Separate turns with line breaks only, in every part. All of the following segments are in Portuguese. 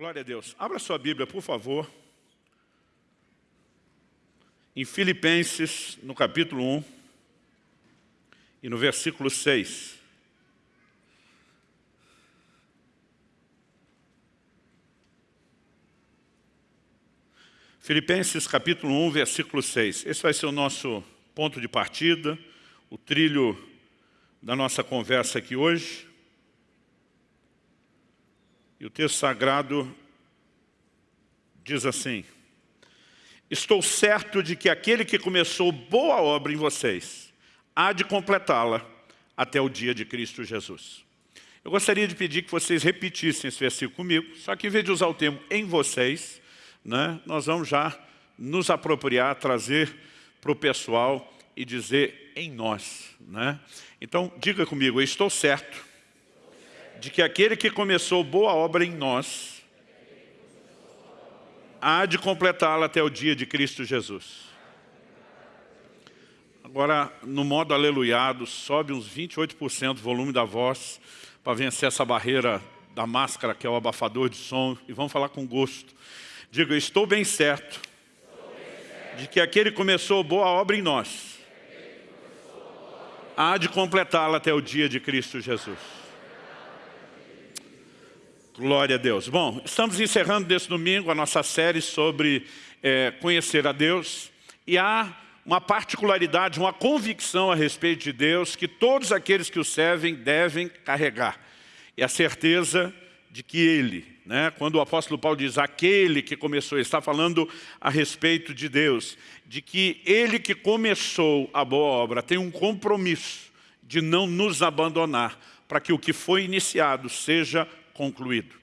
Glória a Deus. Abra sua Bíblia, por favor. Em Filipenses, no capítulo 1 e no versículo 6. Filipenses capítulo 1, versículo 6. Esse vai ser o nosso ponto de partida, o trilho da nossa conversa aqui hoje. E o texto sagrado diz assim, Estou certo de que aquele que começou boa obra em vocês, há de completá-la até o dia de Cristo Jesus. Eu gostaria de pedir que vocês repetissem esse versículo comigo, só que em vez de usar o termo em vocês, né, nós vamos já nos apropriar, trazer para o pessoal e dizer em nós. Né? Então, diga comigo, eu estou certo de que aquele que começou boa obra em nós há de completá-la até o dia de Cristo Jesus. Agora, no modo aleluiado, sobe uns 28% o volume da voz para vencer essa barreira da máscara, que é o abafador de som, e vamos falar com gosto. Diga, estou bem certo de que aquele que começou boa obra em nós há de completá-la até o dia de Cristo Jesus. Glória a Deus. Bom, estamos encerrando desse domingo a nossa série sobre é, conhecer a Deus. E há uma particularidade, uma convicção a respeito de Deus que todos aqueles que o servem devem carregar. E a certeza de que Ele, né, quando o apóstolo Paulo diz aquele que começou, ele está falando a respeito de Deus, de que Ele que começou a boa obra tem um compromisso de não nos abandonar para que o que foi iniciado seja concluído.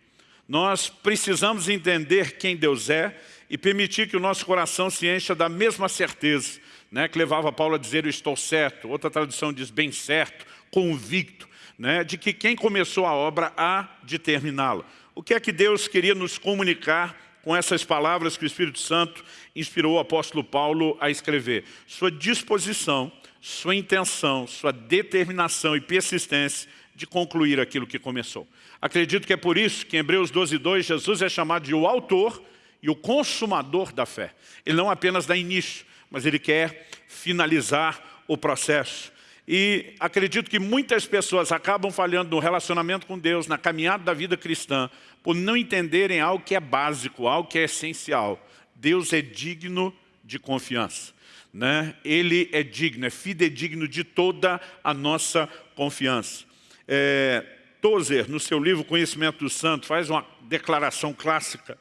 Nós precisamos entender quem Deus é e permitir que o nosso coração se encha da mesma certeza, né, que levava Paulo a dizer, eu estou certo, outra tradução diz, bem certo, convicto, né, de que quem começou a obra há de terminá-la. O que é que Deus queria nos comunicar com essas palavras que o Espírito Santo inspirou o apóstolo Paulo a escrever? Sua disposição, sua intenção, sua determinação e persistência de concluir aquilo que começou. Acredito que é por isso que em Hebreus 12, 2, Jesus é chamado de o autor e o consumador da fé. Ele não apenas dá início, mas ele quer finalizar o processo. E acredito que muitas pessoas acabam falhando no relacionamento com Deus, na caminhada da vida cristã, por não entenderem algo que é básico, algo que é essencial. Deus é digno de confiança. Né? Ele é digno, é fidedigno de toda a nossa confiança. É, Tozer, no seu livro Conhecimento do Santo, faz uma declaração clássica.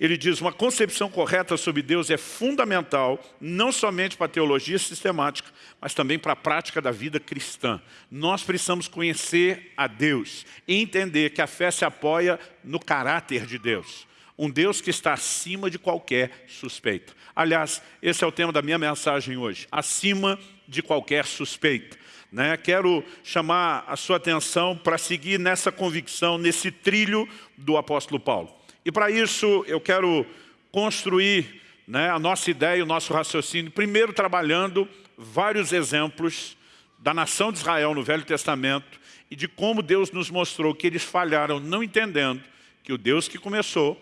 Ele diz, uma concepção correta sobre Deus é fundamental, não somente para a teologia sistemática, mas também para a prática da vida cristã. Nós precisamos conhecer a Deus e entender que a fé se apoia no caráter de Deus. Um Deus que está acima de qualquer suspeita. Aliás, esse é o tema da minha mensagem hoje. Acima de qualquer suspeita. Né? Quero chamar a sua atenção para seguir nessa convicção, nesse trilho do apóstolo Paulo. E para isso eu quero construir né, a nossa ideia, o nosso raciocínio, primeiro trabalhando vários exemplos da nação de Israel no Velho Testamento e de como Deus nos mostrou que eles falharam não entendendo que o Deus que começou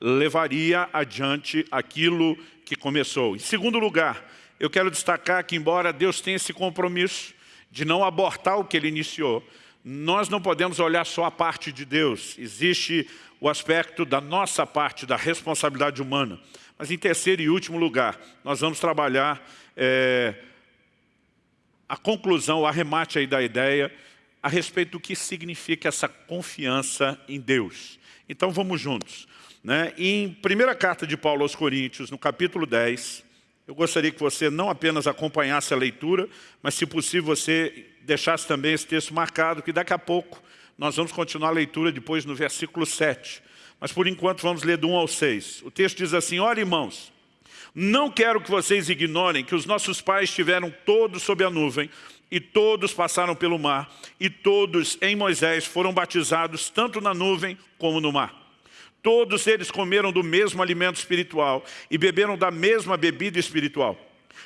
levaria adiante aquilo que começou. Em segundo lugar, eu quero destacar que embora Deus tenha esse compromisso, de não abortar o que ele iniciou, nós não podemos olhar só a parte de Deus. Existe o aspecto da nossa parte, da responsabilidade humana. Mas em terceiro e último lugar, nós vamos trabalhar é, a conclusão, o arremate aí da ideia a respeito do que significa essa confiança em Deus. Então vamos juntos. Né? Em primeira carta de Paulo aos Coríntios, no capítulo 10, eu gostaria que você não apenas acompanhasse a leitura, mas se possível você deixasse também esse texto marcado, que daqui a pouco nós vamos continuar a leitura depois no versículo 7. Mas por enquanto vamos ler do 1 ao 6. O texto diz assim, olha irmãos, não quero que vocês ignorem que os nossos pais estiveram todos sob a nuvem, e todos passaram pelo mar, e todos em Moisés foram batizados tanto na nuvem como no mar. Todos eles comeram do mesmo alimento espiritual e beberam da mesma bebida espiritual,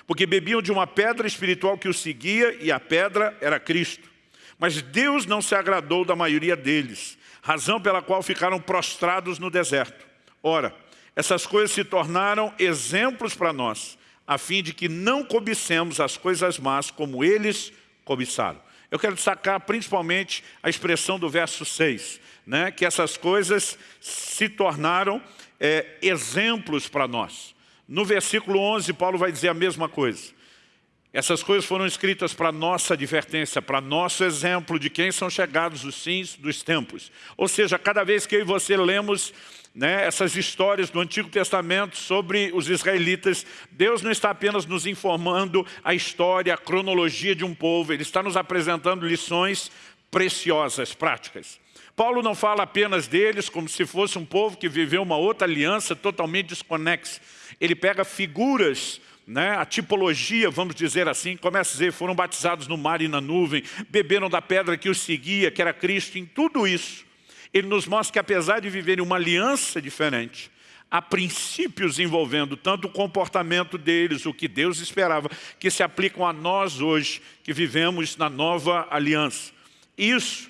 porque bebiam de uma pedra espiritual que os seguia e a pedra era Cristo. Mas Deus não se agradou da maioria deles, razão pela qual ficaram prostrados no deserto. Ora, essas coisas se tornaram exemplos para nós, a fim de que não cobicemos as coisas más como eles cobiçaram. Eu quero destacar principalmente a expressão do verso 6, né, que essas coisas se tornaram é, exemplos para nós. No versículo 11, Paulo vai dizer a mesma coisa. Essas coisas foram escritas para nossa advertência, para nosso exemplo de quem são chegados os fins dos tempos. Ou seja, cada vez que eu e você lemos né, essas histórias do Antigo Testamento sobre os israelitas, Deus não está apenas nos informando a história, a cronologia de um povo, Ele está nos apresentando lições preciosas, práticas. Paulo não fala apenas deles como se fosse um povo que viveu uma outra aliança totalmente desconexa. Ele pega figuras né, a tipologia, vamos dizer assim, começa a dizer, foram batizados no mar e na nuvem, beberam da pedra que os seguia, que era Cristo, em tudo isso, ele nos mostra que apesar de viverem uma aliança diferente, há princípios envolvendo tanto o comportamento deles, o que Deus esperava, que se aplicam a nós hoje, que vivemos na nova aliança. Isso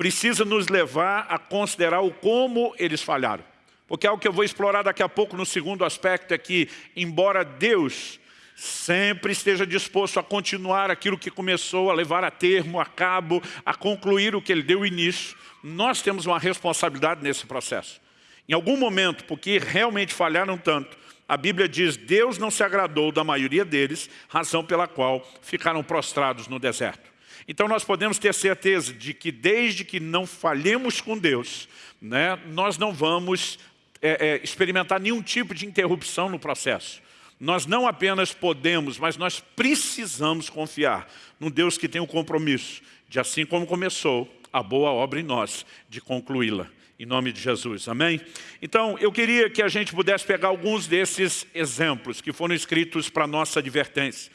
precisa nos levar a considerar o como eles falharam. Porque algo que eu vou explorar daqui a pouco no segundo aspecto é que, embora Deus sempre esteja disposto a continuar aquilo que começou, a levar a termo, a cabo, a concluir o que Ele deu início, nós temos uma responsabilidade nesse processo. Em algum momento, porque realmente falharam tanto, a Bíblia diz, Deus não se agradou da maioria deles, razão pela qual ficaram prostrados no deserto. Então nós podemos ter certeza de que desde que não falhemos com Deus, né, nós não vamos é, é, experimentar nenhum tipo de interrupção no processo. Nós não apenas podemos, mas nós precisamos confiar no Deus que tem o compromisso de, assim como começou, a boa obra em nós, de concluí-la. Em nome de Jesus, amém? Então, eu queria que a gente pudesse pegar alguns desses exemplos que foram escritos para nossa advertência.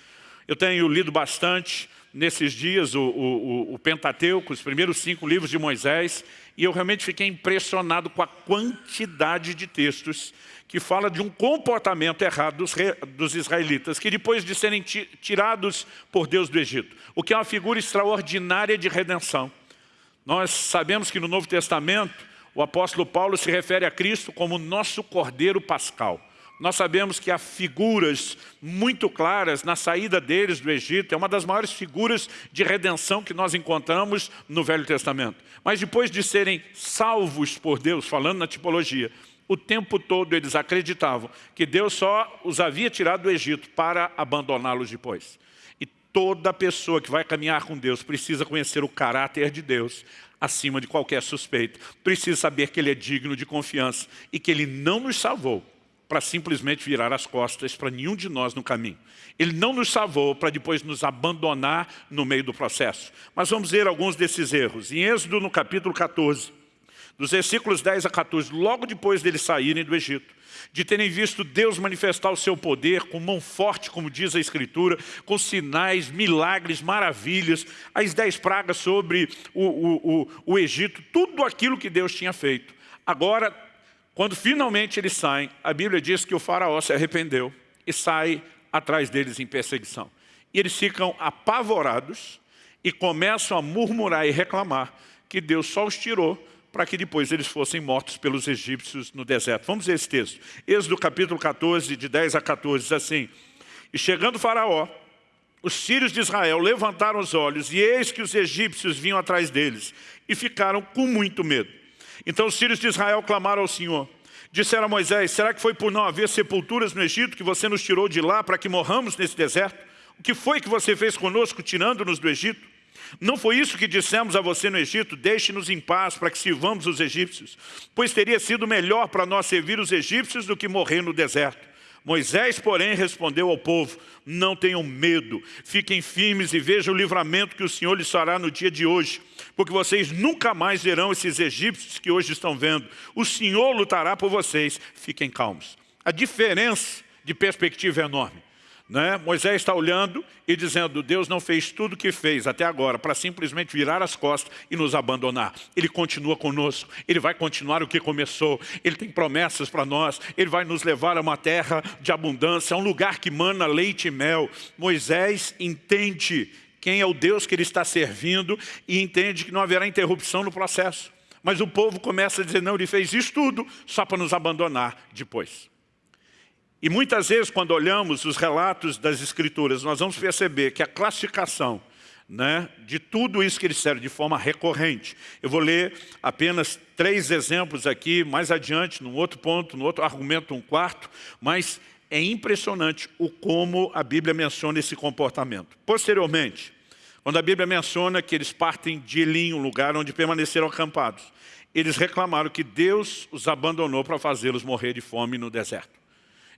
Eu tenho lido bastante nesses dias o, o, o Pentateuco, os primeiros cinco livros de Moisés, e eu realmente fiquei impressionado com a quantidade de textos que fala de um comportamento errado dos, dos israelitas, que depois de serem tirados por Deus do Egito, o que é uma figura extraordinária de redenção. Nós sabemos que no Novo Testamento, o apóstolo Paulo se refere a Cristo como nosso Cordeiro Pascal. Nós sabemos que há figuras muito claras na saída deles do Egito, é uma das maiores figuras de redenção que nós encontramos no Velho Testamento. Mas depois de serem salvos por Deus, falando na tipologia, o tempo todo eles acreditavam que Deus só os havia tirado do Egito para abandoná-los depois. E toda pessoa que vai caminhar com Deus precisa conhecer o caráter de Deus acima de qualquer suspeita. Precisa saber que Ele é digno de confiança e que Ele não nos salvou para simplesmente virar as costas para nenhum de nós no caminho. Ele não nos salvou para depois nos abandonar no meio do processo. Mas vamos ver alguns desses erros. Em Êxodo, no capítulo 14, dos versículos 10 a 14, logo depois deles saírem do Egito, de terem visto Deus manifestar o seu poder com mão forte, como diz a Escritura, com sinais, milagres, maravilhas, as dez pragas sobre o, o, o, o Egito, tudo aquilo que Deus tinha feito. Agora quando finalmente eles saem, a Bíblia diz que o faraó se arrependeu e sai atrás deles em perseguição. E eles ficam apavorados e começam a murmurar e reclamar que Deus só os tirou para que depois eles fossem mortos pelos egípcios no deserto. Vamos ver esse texto. Êxodo capítulo 14, de 10 a 14, diz assim, E chegando faraó, os sírios de Israel levantaram os olhos, e eis que os egípcios vinham atrás deles, e ficaram com muito medo. Então os filhos de Israel clamaram ao Senhor. Disseram a Moisés, será que foi por não haver sepulturas no Egito que você nos tirou de lá para que morramos nesse deserto? O que foi que você fez conosco tirando-nos do Egito? Não foi isso que dissemos a você no Egito, deixe-nos em paz para que sirvamos os egípcios, pois teria sido melhor para nós servir os egípcios do que morrer no deserto. Moisés, porém, respondeu ao povo, não tenham medo, fiquem firmes e vejam o livramento que o Senhor lhes fará no dia de hoje, porque vocês nunca mais verão esses egípcios que hoje estão vendo. O Senhor lutará por vocês, fiquem calmos. A diferença de perspectiva é enorme. Né? Moisés está olhando e dizendo, Deus não fez tudo o que fez até agora para simplesmente virar as costas e nos abandonar. Ele continua conosco, Ele vai continuar o que começou, Ele tem promessas para nós, Ele vai nos levar a uma terra de abundância, a um lugar que mana leite e mel. Moisés entende quem é o Deus que ele está servindo e entende que não haverá interrupção no processo. Mas o povo começa a dizer, não, ele fez isso tudo só para nos abandonar depois. E muitas vezes, quando olhamos os relatos das Escrituras, nós vamos perceber que a classificação né, de tudo isso que eles disseram de forma recorrente. Eu vou ler apenas três exemplos aqui, mais adiante, num outro ponto, no outro argumento, um quarto, mas é impressionante o como a Bíblia menciona esse comportamento. Posteriormente, quando a Bíblia menciona que eles partem de Elim, um lugar onde permaneceram acampados, eles reclamaram que Deus os abandonou para fazê-los morrer de fome no deserto.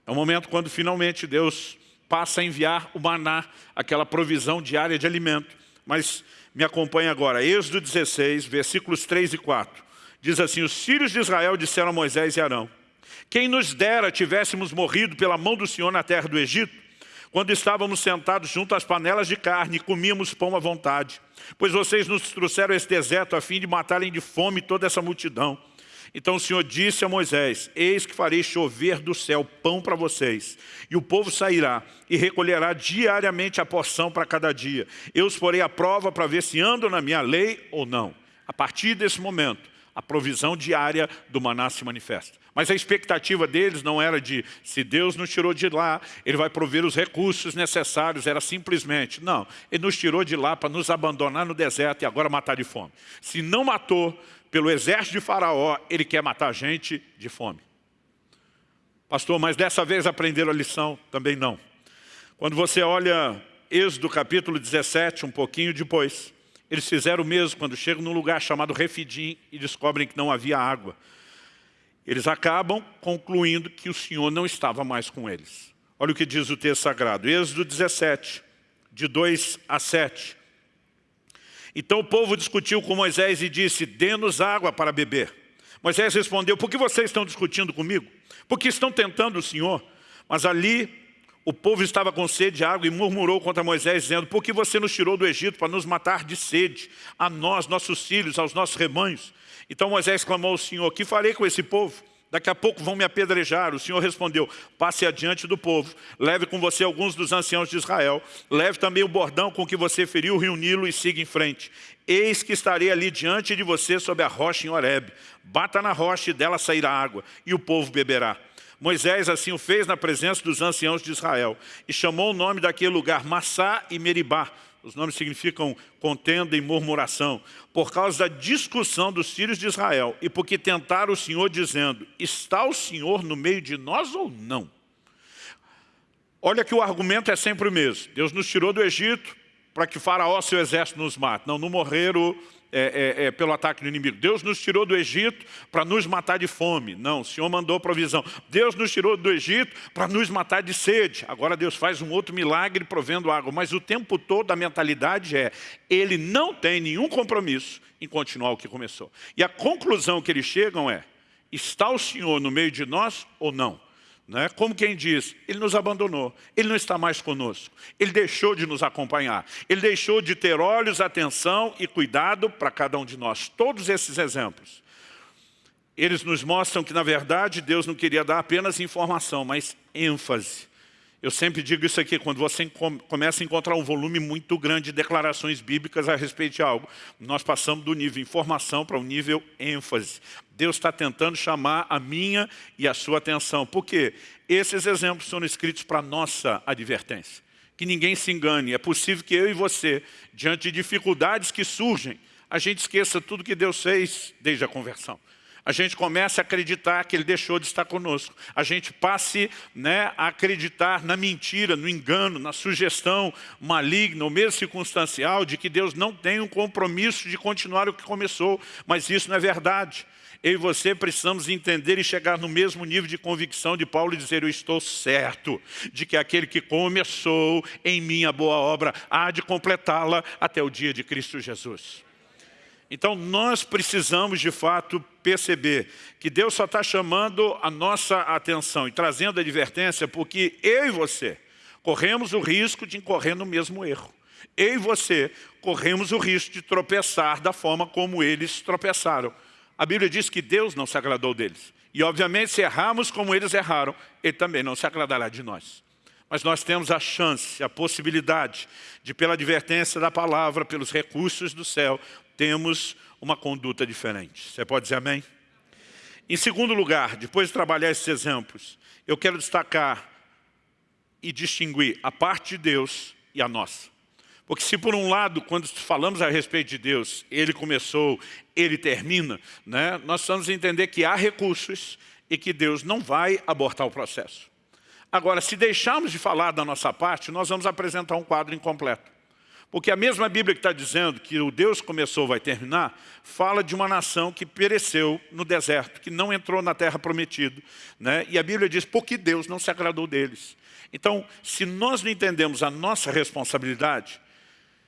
É o momento quando finalmente Deus passa a enviar o maná, aquela provisão diária de alimento. Mas me acompanhe agora, Êxodo 16, versículos 3 e 4. Diz assim, os filhos de Israel disseram a Moisés e Arão, quem nos dera tivéssemos morrido pela mão do Senhor na terra do Egito, quando estávamos sentados junto às panelas de carne e comíamos pão à vontade. Pois vocês nos trouxeram esse deserto a fim de matarem de fome toda essa multidão. Então o Senhor disse a Moisés, eis que farei chover do céu pão para vocês, e o povo sairá e recolherá diariamente a porção para cada dia. Eu os porei à prova para ver se andam na minha lei ou não. A partir desse momento, a provisão diária do maná se manifesta. Mas a expectativa deles não era de, se Deus nos tirou de lá, Ele vai prover os recursos necessários, era simplesmente, não, Ele nos tirou de lá para nos abandonar no deserto e agora matar de fome. Se não matou, pelo exército de faraó, ele quer matar gente de fome. Pastor, mas dessa vez aprenderam a lição? Também não. Quando você olha Êxodo capítulo 17, um pouquinho depois, eles fizeram o mesmo quando chegam num lugar chamado Refidim e descobrem que não havia água. Eles acabam concluindo que o Senhor não estava mais com eles. Olha o que diz o texto sagrado, Êxodo 17, de 2 a 7. Então o povo discutiu com Moisés e disse, dê-nos água para beber. Moisés respondeu, por que vocês estão discutindo comigo? Porque estão tentando o Senhor. Mas ali o povo estava com sede de água e murmurou contra Moisés, dizendo, por que você nos tirou do Egito para nos matar de sede, a nós, nossos filhos, aos nossos rebanhos? Então Moisés clamou ao Senhor, que farei com esse povo? Daqui a pouco vão me apedrejar. O Senhor respondeu, passe adiante do povo, leve com você alguns dos anciãos de Israel, leve também o bordão com que você feriu o rio Nilo e siga em frente. Eis que estarei ali diante de você sob a rocha em Horeb. Bata na rocha e dela sairá água, e o povo beberá. Moisés assim o fez na presença dos anciãos de Israel, e chamou o nome daquele lugar Massá e Meribá, os nomes significam contenda e murmuração, por causa da discussão dos filhos de Israel e porque tentaram o Senhor dizendo, está o Senhor no meio de nós ou não? Olha que o argumento é sempre o mesmo. Deus nos tirou do Egito para que Faraó, seu exército, nos mate. Não, não morreram é, é, é, pelo ataque do inimigo. Deus nos tirou do Egito para nos matar de fome. Não, o Senhor mandou provisão. Deus nos tirou do Egito para nos matar de sede. Agora Deus faz um outro milagre provendo água. Mas o tempo todo a mentalidade é, Ele não tem nenhum compromisso em continuar o que começou. E a conclusão que eles chegam é, está o Senhor no meio de nós ou não? Né? Como quem diz, Ele nos abandonou, Ele não está mais conosco, Ele deixou de nos acompanhar, Ele deixou de ter olhos, atenção e cuidado para cada um de nós. Todos esses exemplos, eles nos mostram que, na verdade, Deus não queria dar apenas informação, mas ênfase. Eu sempre digo isso aqui, quando você começa a encontrar um volume muito grande de declarações bíblicas a respeito de algo, nós passamos do nível informação para o nível ênfase. Deus está tentando chamar a minha e a sua atenção. Por quê? Esses exemplos são escritos para nossa advertência. Que ninguém se engane. É possível que eu e você, diante de dificuldades que surgem, a gente esqueça tudo que Deus fez desde a conversão a gente comece a acreditar que Ele deixou de estar conosco. A gente passe né, a acreditar na mentira, no engano, na sugestão maligna, ou mesmo circunstancial, de que Deus não tem um compromisso de continuar o que começou. Mas isso não é verdade. Eu e você precisamos entender e chegar no mesmo nível de convicção de Paulo e dizer, eu estou certo de que aquele que começou em minha boa obra há de completá-la até o dia de Cristo Jesus. Então nós precisamos de fato perceber que Deus só está chamando a nossa atenção e trazendo advertência porque eu e você corremos o risco de incorrer no mesmo erro. Eu e você corremos o risco de tropeçar da forma como eles tropeçaram. A Bíblia diz que Deus não se agradou deles. E obviamente se errarmos como eles erraram, Ele também não se agradará de nós. Mas nós temos a chance, a possibilidade de, pela advertência da palavra, pelos recursos do céu, temos uma conduta diferente. Você pode dizer amém? Em segundo lugar, depois de trabalhar esses exemplos, eu quero destacar e distinguir a parte de Deus e a nossa. Porque se por um lado, quando falamos a respeito de Deus, Ele começou, Ele termina, né, nós precisamos entender que há recursos e que Deus não vai abortar o processo. Agora, se deixarmos de falar da nossa parte, nós vamos apresentar um quadro incompleto. Porque a mesma Bíblia que está dizendo que o Deus começou vai terminar, fala de uma nação que pereceu no deserto, que não entrou na terra prometida. Né? E a Bíblia diz, porque Deus não se agradou deles. Então, se nós não entendemos a nossa responsabilidade,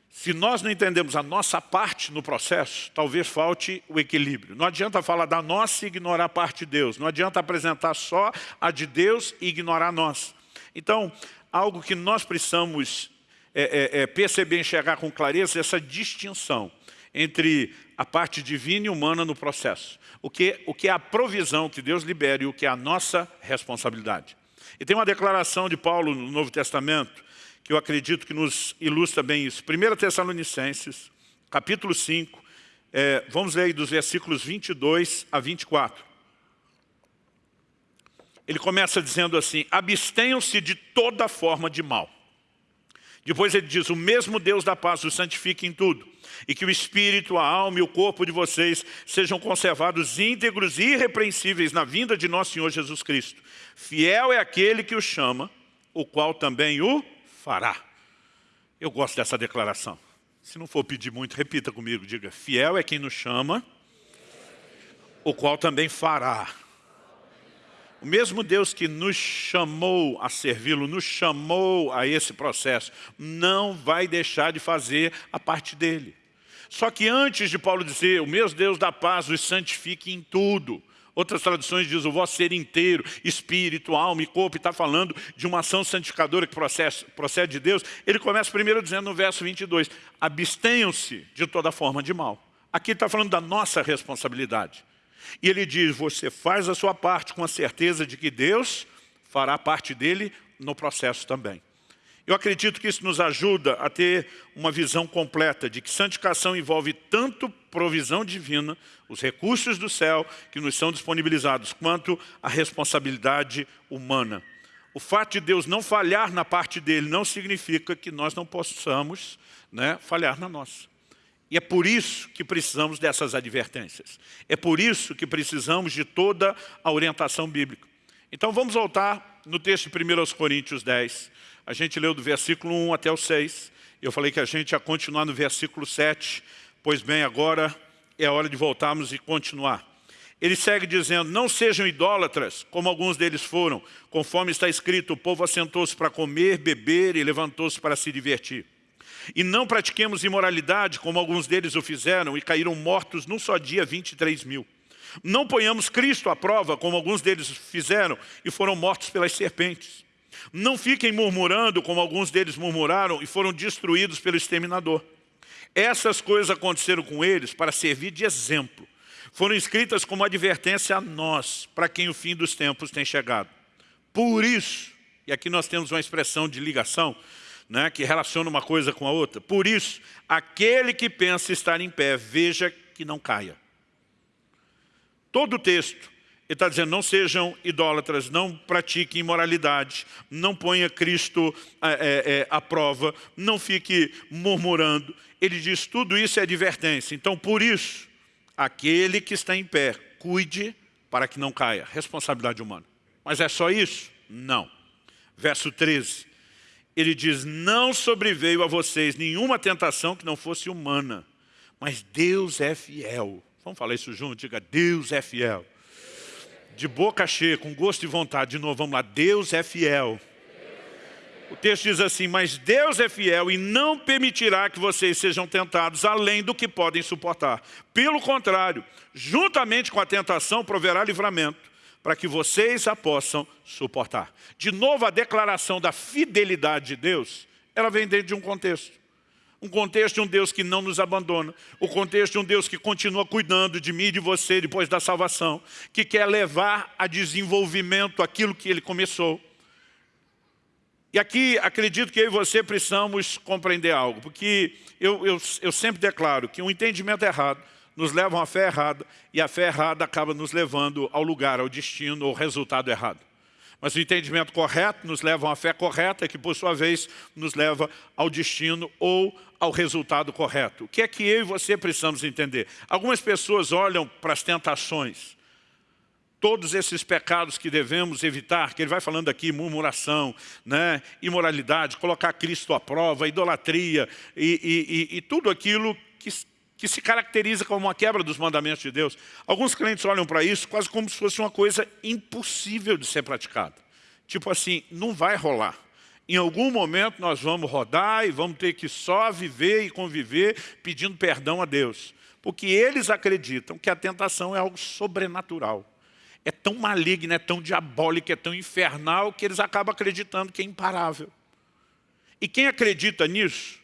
se nós não entendemos a nossa parte no processo, talvez falte o equilíbrio. Não adianta falar da nossa e ignorar a parte de Deus. Não adianta apresentar só a de Deus e ignorar a nossa. Então, algo que nós precisamos é, é, é perceber, enxergar com clareza, essa distinção entre a parte divina e humana no processo. O que, o que é a provisão que Deus libera e o que é a nossa responsabilidade. E tem uma declaração de Paulo no Novo Testamento, que eu acredito que nos ilustra bem isso. 1 Tessalonicenses, capítulo 5, é, vamos ler aí dos versículos 22 a 24. Ele começa dizendo assim, abstenham-se de toda forma de mal. Depois ele diz, o mesmo Deus da paz os santifique em tudo, e que o espírito, a alma e o corpo de vocês sejam conservados íntegros e irrepreensíveis na vinda de nosso Senhor Jesus Cristo. Fiel é aquele que o chama, o qual também o fará. Eu gosto dessa declaração. Se não for pedir muito, repita comigo, diga, fiel é quem nos chama, o qual também fará. O mesmo Deus que nos chamou a servi-lo, nos chamou a esse processo, não vai deixar de fazer a parte dele. Só que antes de Paulo dizer, o mesmo Deus da paz os santifique em tudo, Outras traduções dizem o vosso ser inteiro, espírito, alma e corpo, e está falando de uma ação santificadora que procede, procede de Deus. Ele começa primeiro dizendo no verso 22, abstenham-se de toda forma de mal. Aqui está falando da nossa responsabilidade. E ele diz, você faz a sua parte com a certeza de que Deus fará parte dele no processo também. Eu acredito que isso nos ajuda a ter uma visão completa de que santificação envolve tanto provisão divina, os recursos do céu que nos são disponibilizados, quanto a responsabilidade humana. O fato de Deus não falhar na parte dele não significa que nós não possamos né, falhar na nossa. E é por isso que precisamos dessas advertências. É por isso que precisamos de toda a orientação bíblica. Então vamos voltar no texto de 1 Coríntios 10. A gente leu do versículo 1 até o 6. Eu falei que a gente ia continuar no versículo 7. Pois bem, agora é a hora de voltarmos e continuar. Ele segue dizendo, não sejam idólatras, como alguns deles foram, conforme está escrito, o povo assentou-se para comer, beber e levantou-se para se divertir. E não pratiquemos imoralidade, como alguns deles o fizeram, e caíram mortos num só dia 23 mil. Não ponhamos Cristo à prova, como alguns deles fizeram, e foram mortos pelas serpentes. Não fiquem murmurando, como alguns deles murmuraram, e foram destruídos pelo exterminador. Essas coisas aconteceram com eles para servir de exemplo. Foram escritas como advertência a nós, para quem o fim dos tempos tem chegado. Por isso, e aqui nós temos uma expressão de ligação, né, que relaciona uma coisa com a outra. Por isso, aquele que pensa estar em pé, veja que não caia. Todo o texto, ele está dizendo, não sejam idólatras, não pratiquem imoralidade, não ponha Cristo é, é, à prova, não fique murmurando. Ele diz, tudo isso é advertência. Então, por isso, aquele que está em pé, cuide para que não caia. Responsabilidade humana. Mas é só isso? Não. Verso 13 ele diz, não sobreveio a vocês nenhuma tentação que não fosse humana, mas Deus é fiel. Vamos falar isso junto? Diga, Deus é fiel. De boca cheia, com gosto e vontade, de novo, vamos lá, Deus é fiel. O texto diz assim, mas Deus é fiel e não permitirá que vocês sejam tentados além do que podem suportar. Pelo contrário, juntamente com a tentação, proverá livramento para que vocês a possam suportar. De novo, a declaração da fidelidade de Deus, ela vem dentro de um contexto. Um contexto de um Deus que não nos abandona. O contexto de um Deus que continua cuidando de mim e de você depois da salvação. Que quer levar a desenvolvimento aquilo que Ele começou. E aqui acredito que eu e você precisamos compreender algo, porque eu, eu, eu sempre declaro que um entendimento errado nos leva a uma fé errada, e a fé errada acaba nos levando ao lugar, ao destino, ao resultado errado. Mas o entendimento correto nos leva uma fé correta, que por sua vez nos leva ao destino ou ao resultado correto. O que é que eu e você precisamos entender? Algumas pessoas olham para as tentações, todos esses pecados que devemos evitar, que ele vai falando aqui, murmuração, né, imoralidade, colocar Cristo à prova, idolatria e, e, e tudo aquilo que, que se caracteriza como uma quebra dos mandamentos de Deus. Alguns crentes olham para isso quase como se fosse uma coisa impossível de ser praticada. Tipo assim, não vai rolar. Em algum momento nós vamos rodar e vamos ter que só viver e conviver pedindo perdão a Deus. Porque eles acreditam que a tentação é algo sobrenatural é tão maligna, é tão diabólica, é tão infernal, que eles acabam acreditando que é imparável. E quem acredita nisso,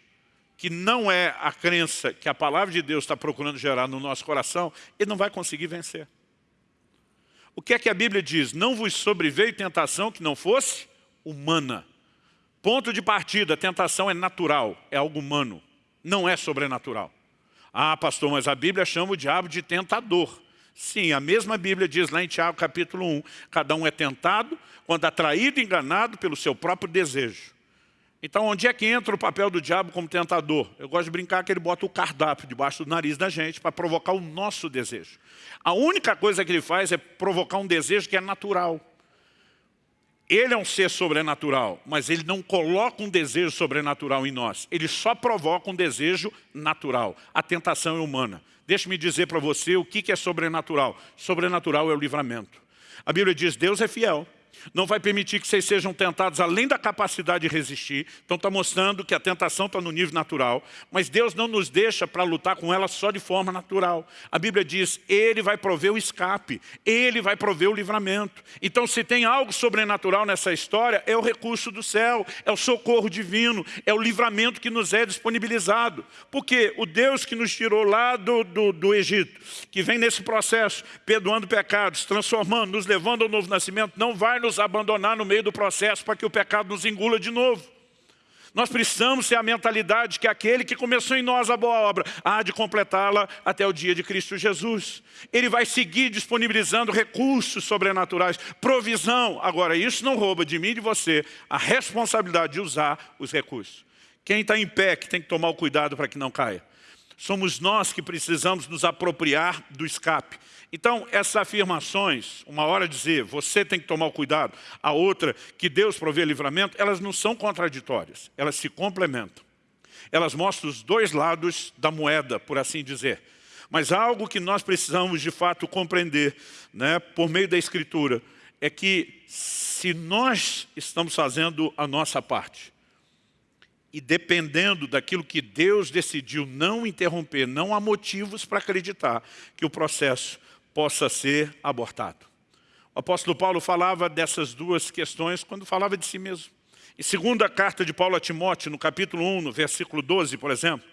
que não é a crença que a palavra de Deus está procurando gerar no nosso coração, ele não vai conseguir vencer. O que é que a Bíblia diz? Não vos sobreveio tentação que não fosse humana. Ponto de partida, a tentação é natural, é algo humano, não é sobrenatural. Ah, pastor, mas a Bíblia chama o diabo de tentador. Sim, a mesma Bíblia diz lá em Tiago capítulo 1, cada um é tentado quando atraído e enganado pelo seu próprio desejo. Então, onde é que entra o papel do diabo como tentador? Eu gosto de brincar que ele bota o cardápio debaixo do nariz da gente para provocar o nosso desejo. A única coisa que ele faz é provocar um desejo que é natural. Ele é um ser sobrenatural, mas ele não coloca um desejo sobrenatural em nós. Ele só provoca um desejo natural. A tentação é humana. Deixe-me dizer para você o que é sobrenatural. Sobrenatural é o livramento. A Bíblia diz, Deus é fiel não vai permitir que vocês sejam tentados além da capacidade de resistir. Então está mostrando que a tentação está no nível natural, mas Deus não nos deixa para lutar com ela só de forma natural. A Bíblia diz, Ele vai prover o escape, Ele vai prover o livramento. Então se tem algo sobrenatural nessa história, é o recurso do céu, é o socorro divino, é o livramento que nos é disponibilizado. Porque o Deus que nos tirou lá do, do, do Egito, que vem nesse processo, perdoando pecados, transformando, nos levando ao novo nascimento, não vai nos abandonar no meio do processo para que o pecado nos engula de novo. Nós precisamos ter a mentalidade que aquele que começou em nós a boa obra há de completá-la até o dia de Cristo Jesus. Ele vai seguir disponibilizando recursos sobrenaturais, provisão. Agora, isso não rouba de mim e de você a responsabilidade de usar os recursos. Quem está em pé que tem que tomar o cuidado para que não caia. Somos nós que precisamos nos apropriar do escape. Então, essas afirmações, uma hora dizer, você tem que tomar cuidado, a outra, que Deus provê livramento, elas não são contraditórias, elas se complementam. Elas mostram os dois lados da moeda, por assim dizer. Mas algo que nós precisamos de fato compreender, né, por meio da Escritura, é que se nós estamos fazendo a nossa parte, e dependendo daquilo que Deus decidiu não interromper, não há motivos para acreditar que o processo possa ser abortado. O apóstolo Paulo falava dessas duas questões quando falava de si mesmo. Em segunda carta de Paulo a Timóteo, no capítulo 1, no versículo 12, por exemplo,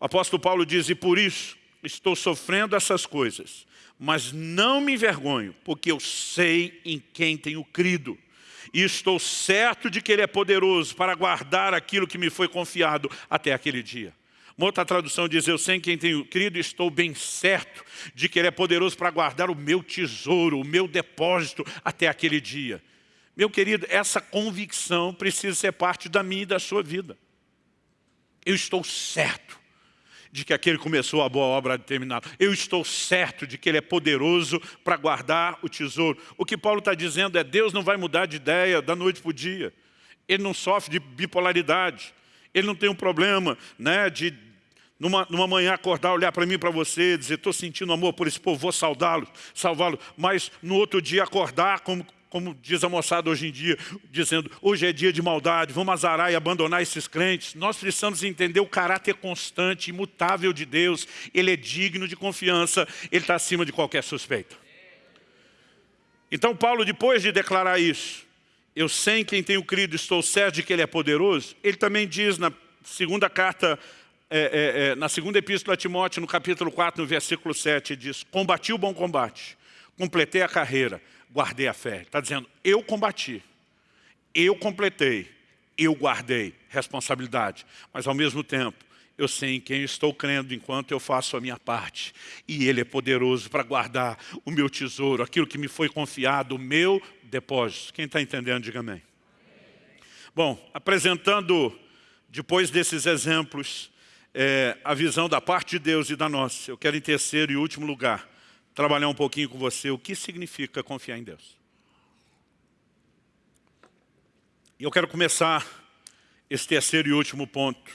o apóstolo Paulo diz, e por isso estou sofrendo essas coisas, mas não me envergonho, porque eu sei em quem tenho crido. E estou certo de que Ele é poderoso para guardar aquilo que me foi confiado até aquele dia. Uma outra tradução diz, eu sei em quem tenho crido estou bem certo de que Ele é poderoso para guardar o meu tesouro, o meu depósito até aquele dia. Meu querido, essa convicção precisa ser parte da minha e da sua vida. Eu estou certo de que aquele começou a boa obra de terminar. Eu estou certo de que Ele é poderoso para guardar o tesouro. O que Paulo está dizendo é, Deus não vai mudar de ideia da noite para o dia. Ele não sofre de bipolaridade. Ele não tem um problema né, de, numa, numa manhã, acordar, olhar para mim, para você, dizer, estou sentindo amor por esse povo, vou saudá-lo, salvá-lo. Mas no outro dia acordar, como, como diz a moçada hoje em dia, dizendo, hoje é dia de maldade, vamos azarar e abandonar esses crentes. Nós precisamos entender o caráter constante, imutável de Deus. Ele é digno de confiança, Ele está acima de qualquer suspeita. Então Paulo, depois de declarar isso, eu sei em quem tenho crido, estou certo de que Ele é poderoso, ele também diz na segunda carta, é, é, é, na segunda epístola a Timóteo, no capítulo 4, no versículo 7, diz, combati o bom combate, completei a carreira, guardei a fé. Está dizendo, eu combati, eu completei, eu guardei responsabilidade, mas ao mesmo tempo, eu sei em quem estou crendo enquanto eu faço a minha parte. E Ele é poderoso para guardar o meu tesouro, aquilo que me foi confiado, o meu depósito. Quem está entendendo, diga amém. Bom, apresentando, depois desses exemplos, é, a visão da parte de Deus e da nossa, eu quero em terceiro e último lugar, trabalhar um pouquinho com você o que significa confiar em Deus. E eu quero começar esse terceiro e último ponto,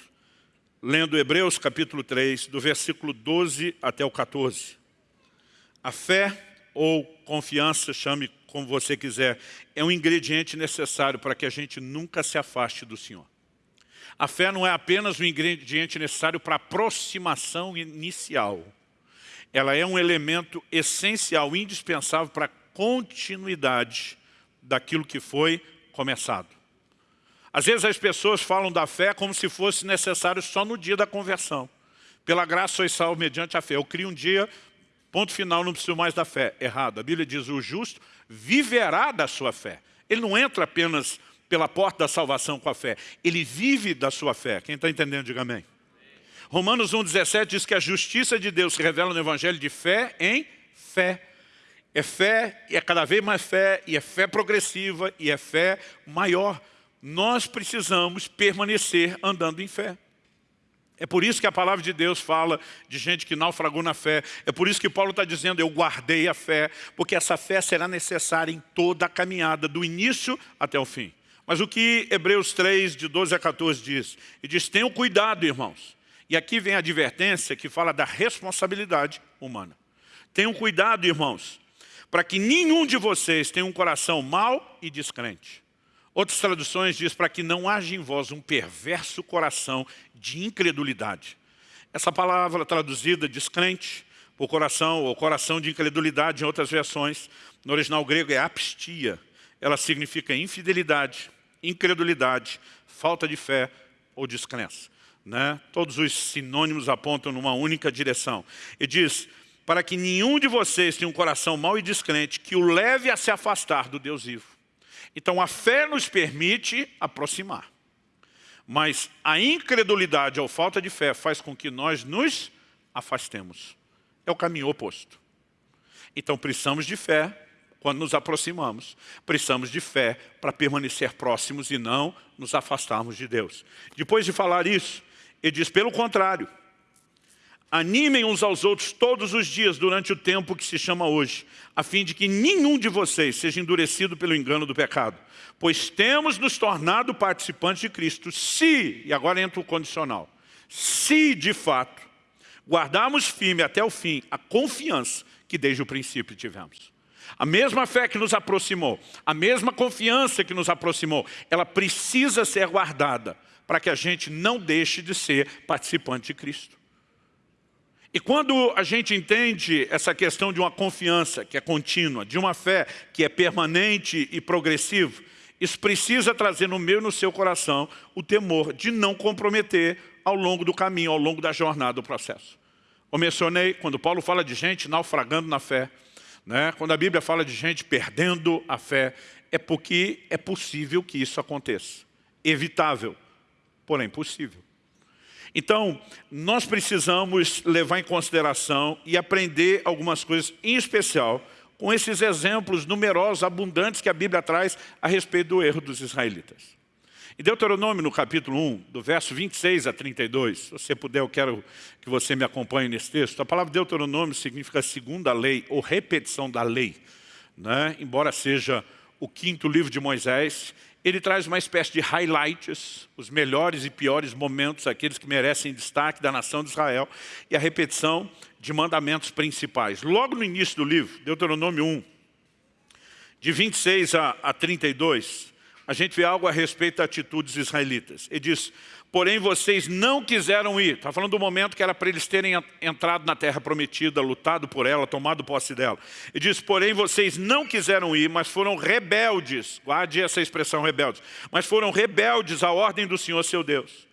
lendo Hebreus capítulo 3, do versículo 12 até o 14. A fé ou confiança, chame como você quiser, é um ingrediente necessário para que a gente nunca se afaste do Senhor. A fé não é apenas um ingrediente necessário para aproximação inicial. Ela é um elemento essencial, indispensável para a continuidade daquilo que foi começado. Às vezes as pessoas falam da fé como se fosse necessário só no dia da conversão. Pela graça sois salvo mediante a fé. Eu crio um dia, ponto final, não preciso mais da fé. Errado. A Bíblia diz, o justo viverá da sua fé. Ele não entra apenas pela porta da salvação com a fé. Ele vive da sua fé. Quem está entendendo, diga amém. Romanos 1,17 diz que a justiça de Deus se revela no Evangelho de fé em fé. É fé, e é cada vez mais fé, e é fé progressiva, e é fé maior nós precisamos permanecer andando em fé. É por isso que a palavra de Deus fala de gente que naufragou na fé. É por isso que Paulo está dizendo, eu guardei a fé, porque essa fé será necessária em toda a caminhada, do início até o fim. Mas o que Hebreus 3, de 12 a 14 diz? E diz, tenham cuidado, irmãos. E aqui vem a advertência que fala da responsabilidade humana. Tenham cuidado, irmãos, para que nenhum de vocês tenha um coração mau e descrente Outras traduções diz para que não haja em vós um perverso coração de incredulidade. Essa palavra traduzida descrente por coração ou coração de incredulidade em outras versões, no original grego é apistia. Ela significa infidelidade, incredulidade, falta de fé ou descrença. Né? Todos os sinônimos apontam numa única direção. E diz, para que nenhum de vocês tenha um coração mau e descrente que o leve a se afastar do Deus vivo. Então a fé nos permite aproximar. Mas a incredulidade ou falta de fé faz com que nós nos afastemos. É o caminho oposto. Então precisamos de fé quando nos aproximamos. Precisamos de fé para permanecer próximos e não nos afastarmos de Deus. Depois de falar isso, ele diz, pelo contrário, Animem uns aos outros todos os dias durante o tempo que se chama hoje, a fim de que nenhum de vocês seja endurecido pelo engano do pecado. Pois temos nos tornado participantes de Cristo, se, e agora entra o condicional, se de fato guardarmos firme até o fim a confiança que desde o princípio tivemos. A mesma fé que nos aproximou, a mesma confiança que nos aproximou, ela precisa ser guardada para que a gente não deixe de ser participante de Cristo. E quando a gente entende essa questão de uma confiança que é contínua, de uma fé que é permanente e progressiva, isso precisa trazer no meu e no seu coração o temor de não comprometer ao longo do caminho, ao longo da jornada do processo. Eu mencionei, quando Paulo fala de gente naufragando na fé, né? quando a Bíblia fala de gente perdendo a fé, é porque é possível que isso aconteça. Evitável, porém possível. Então, nós precisamos levar em consideração e aprender algumas coisas, em especial com esses exemplos numerosos, abundantes que a Bíblia traz a respeito do erro dos israelitas. Em Deuteronômio, no capítulo 1, do verso 26 a 32, se você puder, eu quero que você me acompanhe nesse texto. A palavra Deuteronômio significa segunda lei, ou repetição da lei. Né? Embora seja o quinto livro de Moisés, ele traz uma espécie de highlights, os melhores e piores momentos, aqueles que merecem destaque da nação de Israel, e a repetição de mandamentos principais. Logo no início do livro, Deuteronômio 1, de 26 a, a 32, a gente vê algo a respeito das atitudes israelitas. Ele diz, porém vocês não quiseram ir. Está falando do momento que era para eles terem entrado na terra prometida, lutado por ela, tomado posse dela. Ele diz, porém vocês não quiseram ir, mas foram rebeldes. Guarde essa expressão rebeldes. Mas foram rebeldes à ordem do Senhor seu Deus.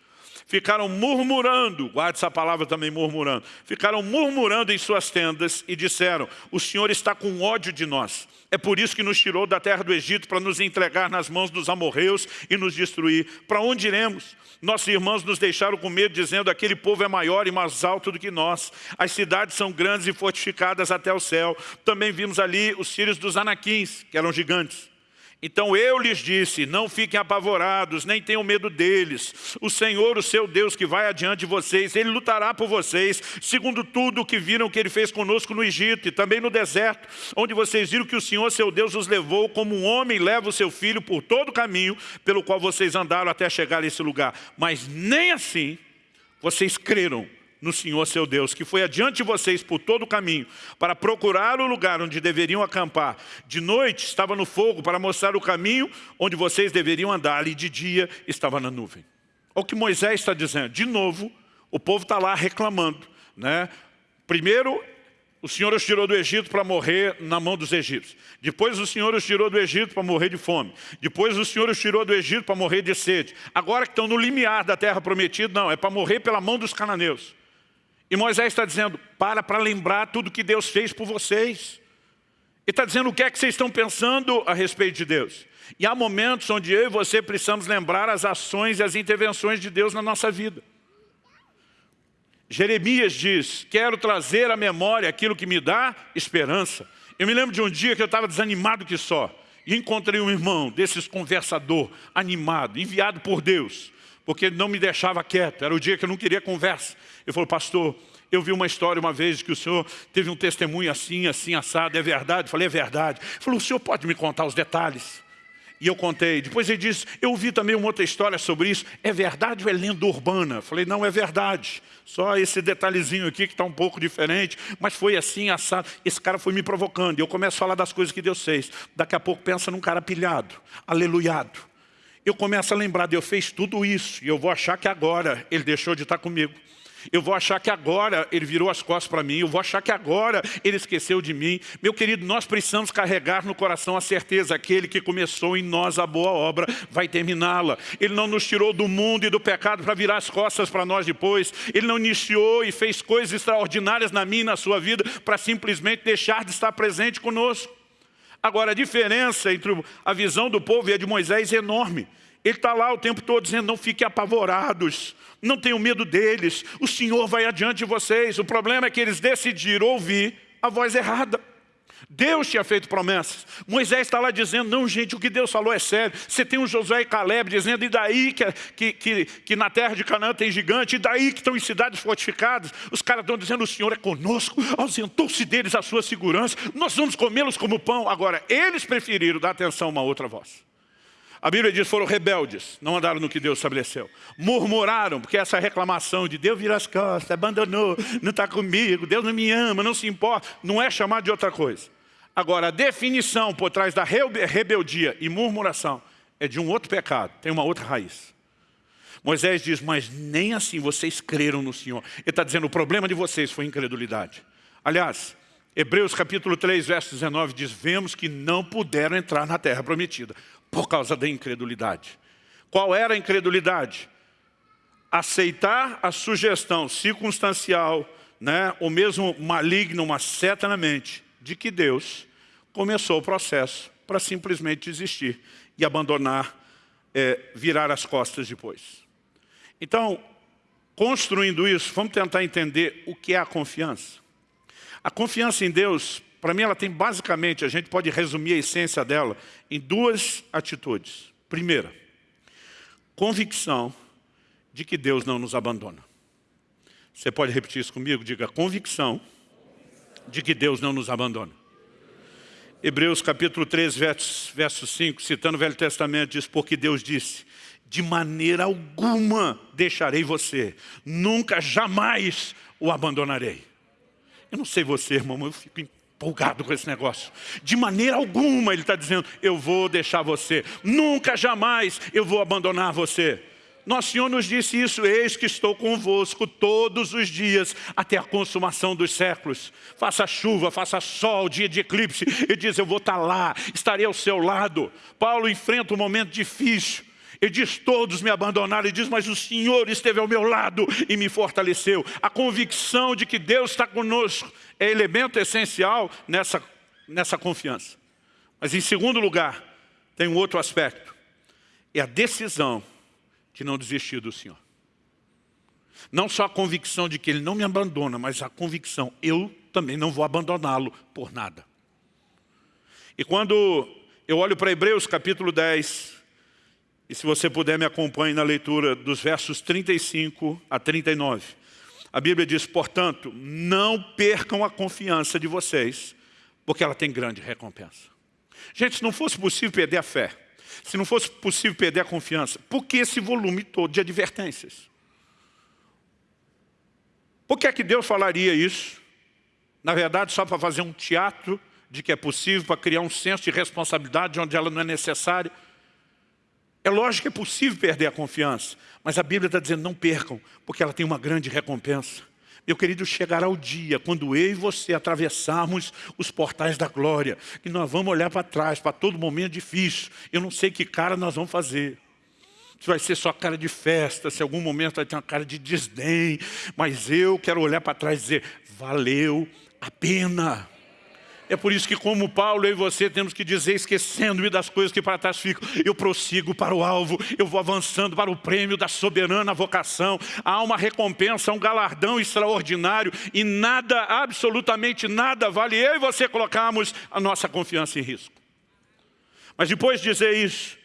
ficaram murmurando, guarde essa palavra também murmurando, ficaram murmurando em suas tendas e disseram, o Senhor está com ódio de nós. É por isso que nos tirou da terra do Egito para nos entregar nas mãos dos amorreus e nos destruir. Para onde iremos? Nossos irmãos nos deixaram com medo, dizendo, aquele povo é maior e mais alto do que nós. As cidades são grandes e fortificadas até o céu. Também vimos ali os filhos dos anaquins, que eram gigantes. Então eu lhes disse, não fiquem apavorados, nem tenham medo deles. O Senhor, o seu Deus, que vai adiante de vocês, Ele lutará por vocês, segundo tudo o que viram que Ele fez conosco no Egito e também no deserto, onde vocês viram que o Senhor, seu Deus, os levou como um homem leva o seu filho por todo o caminho pelo qual vocês andaram até chegar a esse lugar. Mas nem assim vocês creram no Senhor seu Deus, que foi adiante de vocês por todo o caminho, para procurar o lugar onde deveriam acampar. De noite estava no fogo para mostrar o caminho onde vocês deveriam andar, e de dia estava na nuvem. Olha o que Moisés está dizendo. De novo, o povo está lá reclamando. Né? Primeiro, o Senhor os tirou do Egito para morrer na mão dos egípcios. Depois o Senhor os tirou do Egito para morrer de fome. Depois o Senhor os tirou do Egito para morrer de sede. Agora que estão no limiar da terra prometida, não, é para morrer pela mão dos cananeus. E Moisés está dizendo, para para lembrar tudo que Deus fez por vocês. Ele está dizendo o que é que vocês estão pensando a respeito de Deus. E há momentos onde eu e você precisamos lembrar as ações e as intervenções de Deus na nossa vida. Jeremias diz, quero trazer à memória aquilo que me dá esperança. Eu me lembro de um dia que eu estava desanimado que só. E encontrei um irmão desses conversador, animado, enviado por Deus porque ele não me deixava quieto, era o dia que eu não queria conversa. Ele falou, pastor, eu vi uma história uma vez que o senhor teve um testemunho assim, assim, assado, é verdade? Eu falei, é verdade. Ele falou, o senhor pode me contar os detalhes? E eu contei. Depois ele disse, eu vi também uma outra história sobre isso. É verdade ou é lenda urbana? Eu falei, não, é verdade. Só esse detalhezinho aqui que está um pouco diferente, mas foi assim, assado. Esse cara foi me provocando. E eu começo a falar das coisas que Deus fez. Daqui a pouco pensa num cara pilhado, aleluiado eu começo a lembrar, Deus fez tudo isso, e eu vou achar que agora Ele deixou de estar comigo. Eu vou achar que agora Ele virou as costas para mim, eu vou achar que agora Ele esqueceu de mim. Meu querido, nós precisamos carregar no coração a certeza, aquele que começou em nós a boa obra, vai terminá-la. Ele não nos tirou do mundo e do pecado para virar as costas para nós depois. Ele não iniciou e fez coisas extraordinárias na minha e na sua vida para simplesmente deixar de estar presente conosco. Agora, a diferença entre a visão do povo e a de Moisés é enorme. Ele está lá o tempo todo dizendo, não fiquem apavorados, não tenham medo deles, o Senhor vai adiante de vocês. O problema é que eles decidiram ouvir a voz errada. Deus tinha feito promessas. Moisés está lá dizendo, não gente, o que Deus falou é sério. Você tem o Josué e Caleb dizendo, e daí que, que, que, que na terra de Canaã tem gigante, e daí que estão em cidades fortificadas. Os caras estão dizendo, o Senhor é conosco, ausentou-se deles a sua segurança, nós vamos comê-los como pão. Agora, eles preferiram dar atenção a uma outra voz. A Bíblia diz, foram rebeldes, não andaram no que Deus estabeleceu. Murmuraram, porque essa reclamação de Deus vira as costas, abandonou, não está comigo, Deus não me ama, não se importa, não é chamado de outra coisa. Agora, a definição por trás da rebeldia e murmuração é de um outro pecado, tem uma outra raiz. Moisés diz, mas nem assim vocês creram no Senhor. Ele está dizendo, o problema de vocês foi incredulidade. Aliás, Hebreus capítulo 3, verso 19 diz, vemos que não puderam entrar na terra prometida por causa da incredulidade. Qual era a incredulidade? Aceitar a sugestão circunstancial, né, ou mesmo maligna, uma seta na mente, de que Deus começou o processo para simplesmente desistir e abandonar, é, virar as costas depois. Então, construindo isso, vamos tentar entender o que é a confiança. A confiança em Deus, para mim, ela tem basicamente, a gente pode resumir a essência dela em duas atitudes. Primeira, convicção de que Deus não nos abandona. Você pode repetir isso comigo? Diga, convicção de que Deus não nos abandona. Hebreus capítulo 3, verso, verso 5, citando o Velho Testamento, diz, porque Deus disse, de maneira alguma deixarei você, nunca, jamais o abandonarei. Eu não sei você, irmão, eu fico empolgado com esse negócio. De maneira alguma ele está dizendo, eu vou deixar você, nunca, jamais eu vou abandonar você. Nosso Senhor nos disse isso, eis que estou convosco todos os dias, até a consumação dos séculos. Faça chuva, faça sol, dia de eclipse, ele diz, eu vou estar lá, estarei ao seu lado. Paulo enfrenta um momento difícil, Ele diz, todos me abandonaram. Ele diz, mas o Senhor esteve ao meu lado e me fortaleceu. A convicção de que Deus está conosco é elemento essencial nessa, nessa confiança. Mas em segundo lugar, tem um outro aspecto. É a decisão de não desistir do Senhor. Não só a convicção de que Ele não me abandona, mas a convicção, eu também não vou abandoná-lo por nada. E quando eu olho para Hebreus capítulo 10, e se você puder me acompanhe na leitura dos versos 35 a 39, a Bíblia diz, portanto, não percam a confiança de vocês, porque ela tem grande recompensa. Gente, se não fosse possível perder a fé, se não fosse possível perder a confiança, por que esse volume todo de advertências? Por que é que Deus falaria isso? Na verdade, só para fazer um teatro de que é possível, para criar um senso de responsabilidade onde ela não é necessária. É lógico que é possível perder a confiança, mas a Bíblia está dizendo não percam, porque ela tem uma grande recompensa. Meu querido, chegará o dia quando eu e você atravessarmos os portais da glória, que nós vamos olhar para trás, para todo momento difícil. Eu não sei que cara nós vamos fazer. Se vai ser só cara de festa, se algum momento vai ter uma cara de desdém, mas eu quero olhar para trás e dizer, valeu a pena. É por isso que como Paulo, eu e você temos que dizer, esquecendo-me das coisas que para trás ficam, eu prossigo para o alvo, eu vou avançando para o prêmio da soberana vocação. Há uma recompensa, um galardão extraordinário e nada, absolutamente nada, vale eu e você colocarmos a nossa confiança em risco. Mas depois de dizer isso,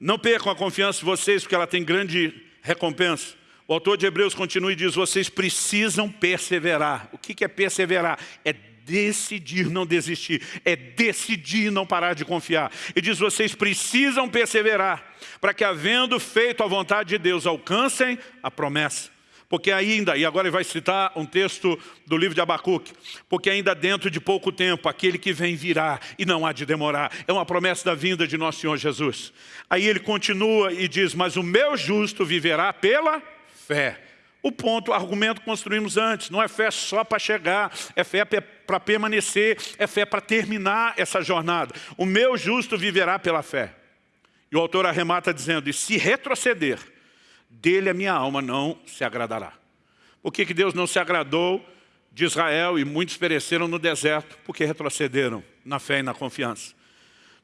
não percam a confiança de vocês, porque ela tem grande recompensa. O autor de Hebreus continua e diz, vocês precisam perseverar. O que é perseverar? É decidir não desistir, é decidir não parar de confiar. E diz, vocês precisam perseverar, para que havendo feito a vontade de Deus, alcancem a promessa. Porque ainda, e agora ele vai citar um texto do livro de Abacuque, porque ainda dentro de pouco tempo, aquele que vem virá e não há de demorar. É uma promessa da vinda de nosso Senhor Jesus. Aí ele continua e diz, mas o meu justo viverá pela fé. O ponto, o argumento que construímos antes, não é fé só para chegar, é fé para permanecer, é fé para terminar essa jornada. O meu justo viverá pela fé. E o autor arremata dizendo, e se retroceder, dele a minha alma não se agradará. Por que, que Deus não se agradou de Israel e muitos pereceram no deserto? Porque retrocederam na fé e na confiança.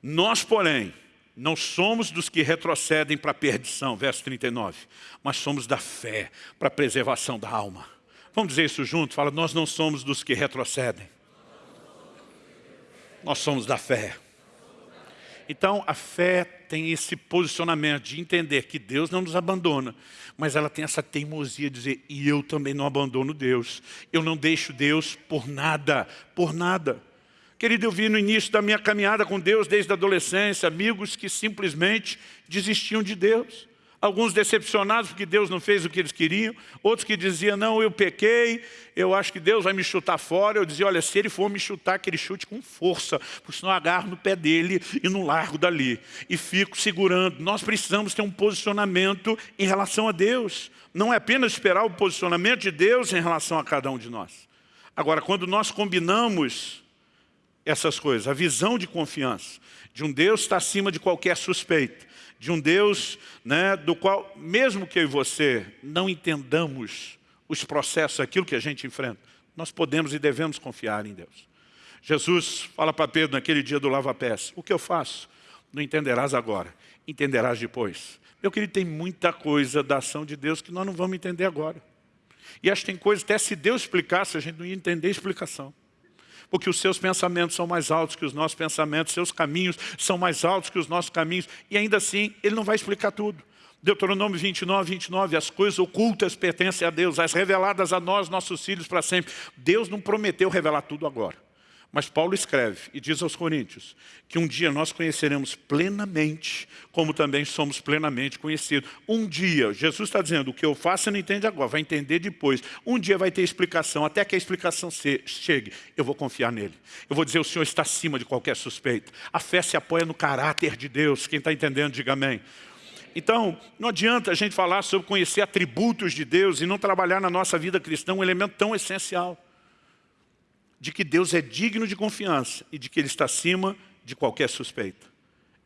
Nós, porém, não somos dos que retrocedem para a perdição, verso 39, mas somos da fé para a preservação da alma. Vamos dizer isso junto? Fala, nós não somos dos que retrocedem. Nós somos da fé. Então, a fé tem esse posicionamento de entender que Deus não nos abandona, mas ela tem essa teimosia de dizer, e eu também não abandono Deus. Eu não deixo Deus por nada, por nada. Querido, eu vi no início da minha caminhada com Deus, desde a adolescência, amigos que simplesmente desistiam de Deus. Alguns decepcionados porque Deus não fez o que eles queriam. Outros que diziam, não, eu pequei, eu acho que Deus vai me chutar fora. Eu dizia, olha, se ele for me chutar, que ele chute com força, porque senão eu agarro no pé dele e não largo dali. E fico segurando. Nós precisamos ter um posicionamento em relação a Deus. Não é apenas esperar o posicionamento de Deus em relação a cada um de nós. Agora, quando nós combinamos essas coisas. A visão de confiança de um Deus está acima de qualquer suspeita. De um Deus né, do qual, mesmo que eu e você não entendamos os processos, aquilo que a gente enfrenta, nós podemos e devemos confiar em Deus. Jesus fala para Pedro naquele dia do lava-pés, o que eu faço? Não entenderás agora, entenderás depois. Meu querido, tem muita coisa da ação de Deus que nós não vamos entender agora. E acho que tem coisas, até se Deus explicasse, a gente não ia entender a explicação porque os seus pensamentos são mais altos que os nossos pensamentos, seus caminhos são mais altos que os nossos caminhos, e ainda assim, ele não vai explicar tudo. Deuteronômio 29, 29, as coisas ocultas pertencem a Deus, as reveladas a nós, nossos filhos, para sempre. Deus não prometeu revelar tudo agora. Mas Paulo escreve e diz aos coríntios que um dia nós conheceremos plenamente, como também somos plenamente conhecidos. Um dia, Jesus está dizendo, o que eu faço você não entende agora, vai entender depois. Um dia vai ter explicação, até que a explicação chegue, eu vou confiar nele. Eu vou dizer, o Senhor está acima de qualquer suspeita. A fé se apoia no caráter de Deus, quem está entendendo, diga amém. Então, não adianta a gente falar sobre conhecer atributos de Deus e não trabalhar na nossa vida cristã um elemento tão essencial de que Deus é digno de confiança e de que Ele está acima de qualquer suspeita.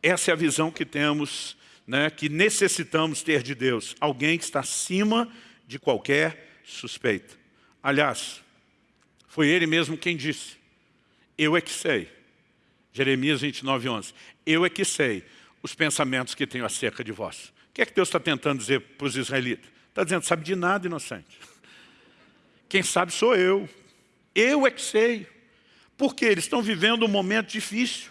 Essa é a visão que temos né, que necessitamos ter de Deus. Alguém que está acima de qualquer suspeita. Aliás, foi ele mesmo quem disse, eu é que sei. Jeremias 29, 11. Eu é que sei os pensamentos que tenho acerca de vós. O que é que Deus está tentando dizer para os israelitas? Está dizendo, sabe de nada, inocente. Quem sabe sou eu. Eu é que sei. Porque eles estão vivendo um momento difícil.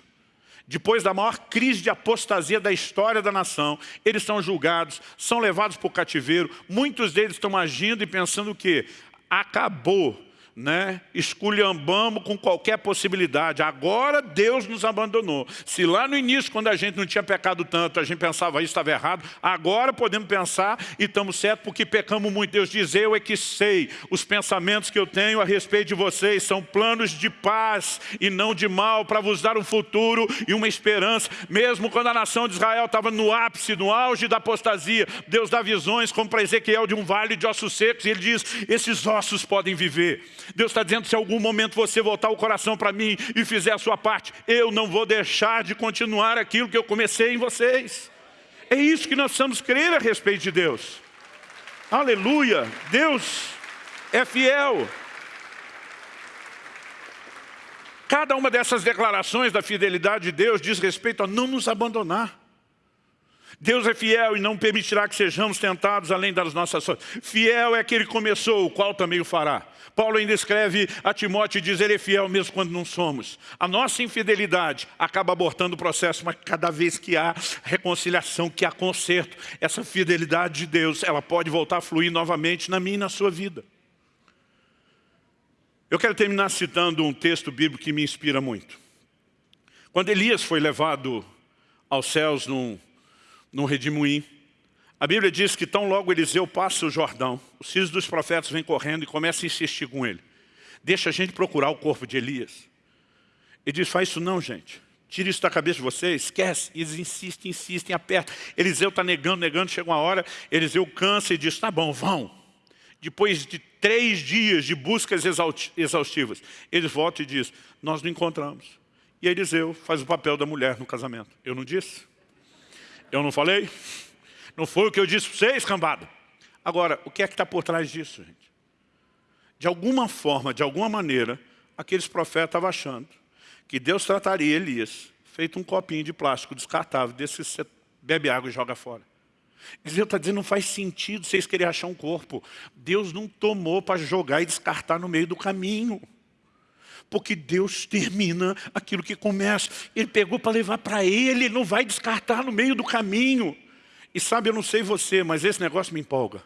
Depois da maior crise de apostasia da história da nação, eles são julgados, são levados para o cativeiro. Muitos deles estão agindo e pensando que acabou né, esculhambamos com qualquer possibilidade. Agora Deus nos abandonou. Se lá no início, quando a gente não tinha pecado tanto, a gente pensava isso estava errado, agora podemos pensar e estamos certos porque pecamos muito. Deus diz, eu é que sei, os pensamentos que eu tenho a respeito de vocês são planos de paz e não de mal, para vos dar um futuro e uma esperança. Mesmo quando a nação de Israel estava no ápice, no auge da apostasia, Deus dá visões, como para Ezequiel, de um vale de ossos secos, e ele diz, esses ossos podem viver. Deus está dizendo, se algum momento você voltar o coração para mim e fizer a sua parte, eu não vou deixar de continuar aquilo que eu comecei em vocês. É isso que nós precisamos crer a respeito de Deus. Aleluia! Deus é fiel. Cada uma dessas declarações da fidelidade de Deus diz respeito a não nos abandonar. Deus é fiel e não permitirá que sejamos tentados além das nossas forças. Fiel é que começou, o qual também o fará. Paulo ainda escreve a Timóteo e diz, ele é fiel mesmo quando não somos. A nossa infidelidade acaba abortando o processo, mas cada vez que há reconciliação, que há conserto, essa fidelidade de Deus, ela pode voltar a fluir novamente na minha e na sua vida. Eu quero terminar citando um texto bíblico que me inspira muito. Quando Elias foi levado aos céus num no redemoinho. A Bíblia diz que tão logo Eliseu passa o Jordão, os filhos dos profetas vêm correndo e começam a insistir com ele. Deixa a gente procurar o corpo de Elias. Ele diz, faz isso não, gente. Tira isso da cabeça de vocês, esquece. Eles insistem, insistem, apertam. Eliseu está negando, negando, chega uma hora, Eliseu cansa e diz, tá bom, vão. Depois de três dias de buscas exaustivas, eles voltam e dizem, nós não encontramos. E Eliseu faz o papel da mulher no casamento. Eu não disse? Eu não falei? Não foi o que eu disse para vocês, cambada? Agora, o que é que está por trás disso, gente? De alguma forma, de alguma maneira, aqueles profetas estavam achando que Deus trataria Elias, feito um copinho de plástico descartável, desse você bebe água e joga fora. Deus está dizendo, não faz sentido vocês querem achar um corpo. Deus não tomou para jogar e descartar no meio do caminho porque Deus termina aquilo que começa. Ele pegou para levar para Ele, não vai descartar no meio do caminho. E sabe, eu não sei você, mas esse negócio me empolga.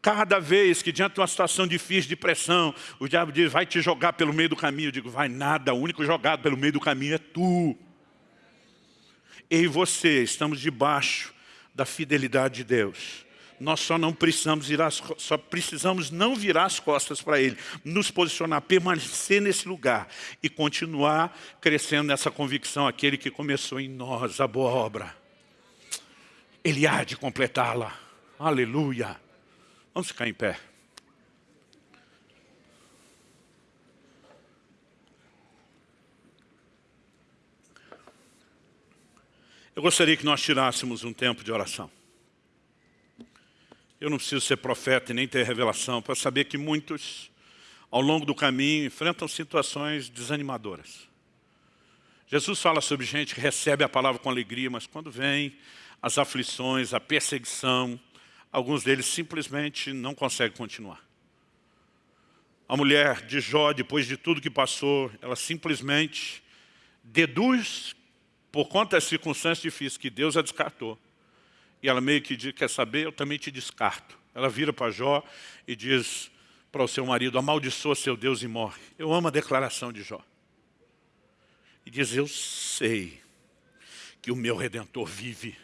Cada vez que diante de uma situação difícil, de pressão, o diabo diz, vai te jogar pelo meio do caminho. Eu digo, vai nada, o único jogado pelo meio do caminho é tu. Eu e você estamos debaixo da fidelidade de Deus nós só não precisamos virar, só precisamos não virar as costas para Ele, nos posicionar, permanecer nesse lugar e continuar crescendo nessa convicção, aquele que começou em nós a boa obra. Ele há de completá-la. Aleluia. Vamos ficar em pé. Eu gostaria que nós tirássemos um tempo de oração. Eu não preciso ser profeta e nem ter revelação para saber que muitos, ao longo do caminho, enfrentam situações desanimadoras. Jesus fala sobre gente que recebe a palavra com alegria, mas quando vem as aflições, a perseguição, alguns deles simplesmente não conseguem continuar. A mulher de Jó, depois de tudo que passou, ela simplesmente deduz, por conta das circunstâncias difíceis, que Deus a descartou. E ela meio que diz, quer saber, eu também te descarto. Ela vira para Jó e diz para o seu marido, amaldiçoa seu Deus e morre. Eu amo a declaração de Jó. E diz, eu sei que o meu Redentor vive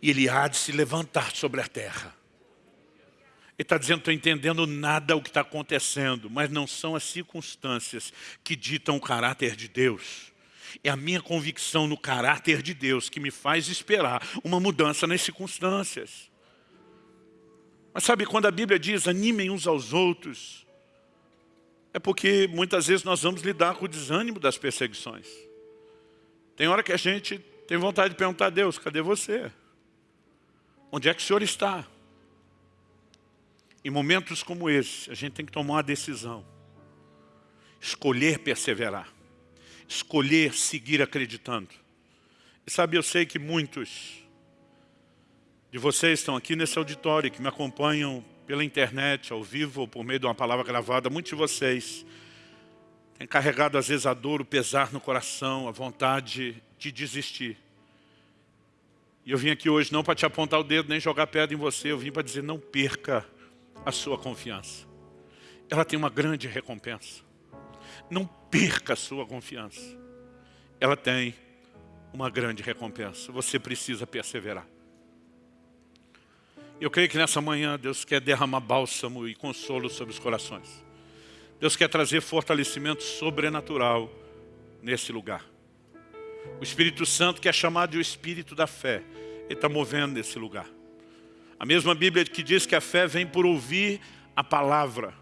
e ele há de se levantar sobre a terra. Ele está dizendo, estou entendendo nada o que está acontecendo, mas não são as circunstâncias que ditam o caráter de Deus. É a minha convicção no caráter de Deus que me faz esperar uma mudança nas circunstâncias. Mas sabe, quando a Bíblia diz animem uns aos outros, é porque muitas vezes nós vamos lidar com o desânimo das perseguições. Tem hora que a gente tem vontade de perguntar a Deus, cadê você? Onde é que o Senhor está? Em momentos como esse, a gente tem que tomar uma decisão. Escolher perseverar. Escolher seguir acreditando. E sabe, eu sei que muitos de vocês estão aqui nesse auditório, que me acompanham pela internet, ao vivo, ou por meio de uma palavra gravada. Muitos de vocês têm carregado às vezes a dor, o pesar no coração, a vontade de desistir. E eu vim aqui hoje não para te apontar o dedo, nem jogar pedra em você, eu vim para dizer, não perca a sua confiança. Ela tem uma grande recompensa. Não perca a sua confiança. Ela tem uma grande recompensa. Você precisa perseverar. Eu creio que nessa manhã Deus quer derramar bálsamo e consolo sobre os corações. Deus quer trazer fortalecimento sobrenatural nesse lugar. O Espírito Santo, que é chamado de o Espírito da fé, ele está movendo nesse lugar. A mesma Bíblia que diz que a fé vem por ouvir a palavra.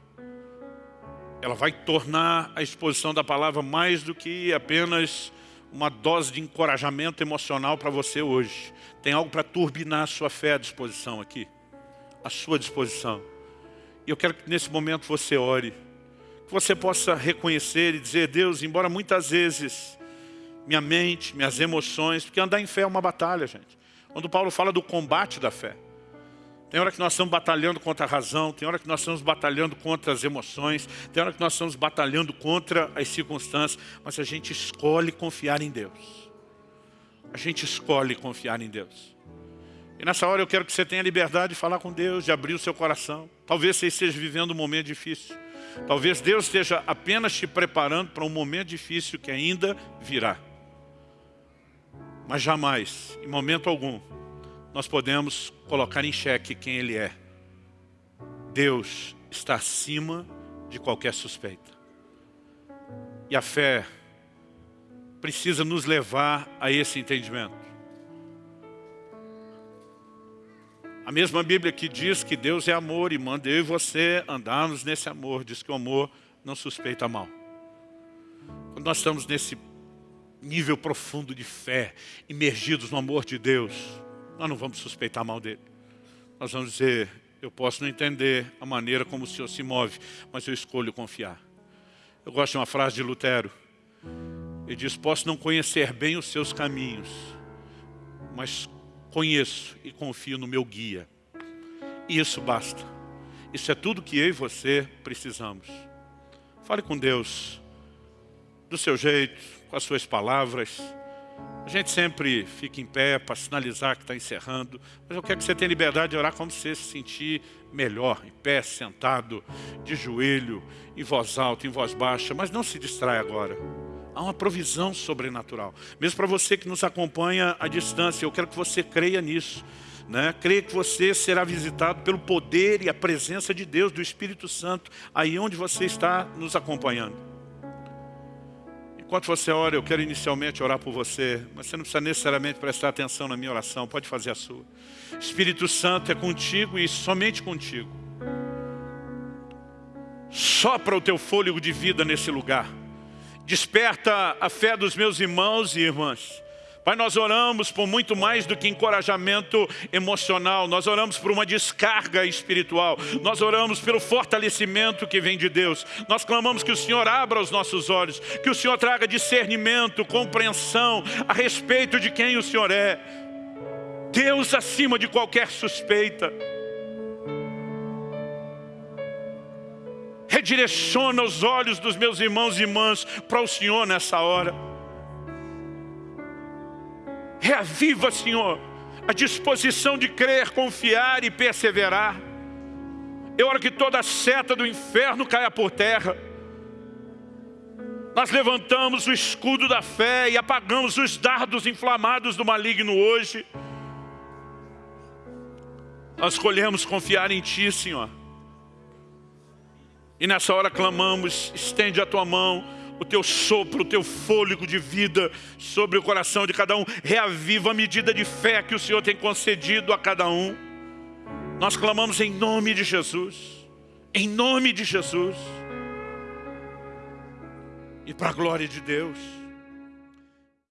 Ela vai tornar a exposição da palavra mais do que apenas uma dose de encorajamento emocional para você hoje. Tem algo para turbinar a sua fé à disposição aqui. À sua disposição. E eu quero que nesse momento você ore. Que você possa reconhecer e dizer, Deus, embora muitas vezes minha mente, minhas emoções, porque andar em fé é uma batalha, gente. Quando Paulo fala do combate da fé. Tem hora que nós estamos batalhando contra a razão, tem hora que nós estamos batalhando contra as emoções, tem hora que nós estamos batalhando contra as circunstâncias, mas a gente escolhe confiar em Deus. A gente escolhe confiar em Deus. E nessa hora eu quero que você tenha liberdade de falar com Deus, de abrir o seu coração. Talvez você esteja vivendo um momento difícil. Talvez Deus esteja apenas te preparando para um momento difícil que ainda virá. Mas jamais, em momento algum, nós podemos colocar em xeque quem Ele é. Deus está acima de qualquer suspeita. E a fé precisa nos levar a esse entendimento. A mesma Bíblia que diz que Deus é amor e manda eu e você andarmos nesse amor, diz que o amor não suspeita mal. Quando nós estamos nesse nível profundo de fé, imergidos no amor de Deus, nós não vamos suspeitar mal dele. Nós vamos dizer, eu posso não entender a maneira como o Senhor se move, mas eu escolho confiar. Eu gosto de uma frase de Lutero. Ele diz, posso não conhecer bem os seus caminhos, mas conheço e confio no meu guia. E isso basta. Isso é tudo que eu e você precisamos. Fale com Deus, do seu jeito, com as suas palavras, a gente sempre fica em pé para sinalizar que está encerrando, mas eu quero que você tenha liberdade de orar como você se sentir melhor, em pé, sentado, de joelho, em voz alta, em voz baixa, mas não se distrai agora. Há uma provisão sobrenatural. Mesmo para você que nos acompanha à distância, eu quero que você creia nisso. Né? Creia que você será visitado pelo poder e a presença de Deus, do Espírito Santo, aí onde você está nos acompanhando. Enquanto você ora, eu quero inicialmente orar por você, mas você não precisa necessariamente prestar atenção na minha oração, pode fazer a sua. Espírito Santo é contigo e somente contigo. Sopra o teu fôlego de vida nesse lugar. Desperta a fé dos meus irmãos e irmãs. Pai, nós oramos por muito mais do que encorajamento emocional, nós oramos por uma descarga espiritual, nós oramos pelo fortalecimento que vem de Deus, nós clamamos que o Senhor abra os nossos olhos, que o Senhor traga discernimento, compreensão a respeito de quem o Senhor é. Deus acima de qualquer suspeita. Redireciona os olhos dos meus irmãos e irmãs para o Senhor nessa hora. Reaviva, Senhor, a disposição de crer, confiar e perseverar. Eu oro que toda a seta do inferno caia por terra. Nós levantamos o escudo da fé e apagamos os dardos inflamados do maligno hoje. Nós escolhemos confiar em Ti, Senhor. E nessa hora clamamos, estende a Tua mão o teu sopro, o teu fôlego de vida sobre o coração de cada um. Reaviva a medida de fé que o Senhor tem concedido a cada um. Nós clamamos em nome de Jesus. Em nome de Jesus. E para a glória de Deus.